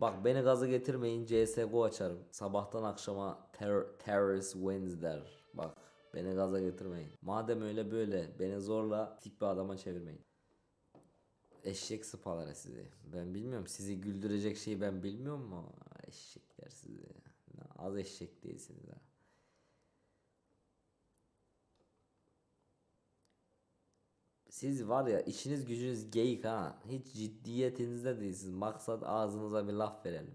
Bak beni gaza getirmeyin CSGO açarım. Sabahtan akşama ter terrorist wins der. Bak beni gaza getirmeyin. Madem öyle böyle beni zorla tip bir adama çevirmeyin. Eşek sıpaları sizi. Ben bilmiyorum sizi güldürecek şeyi ben bilmiyorum mu? Eşekler sizi. Az eşek değilsiniz ha. Siz var ya işiniz gücünüz geyik ha. Hiç ciddiyetinizde değilsiniz. Maksat ağzınıza bir laf verelim.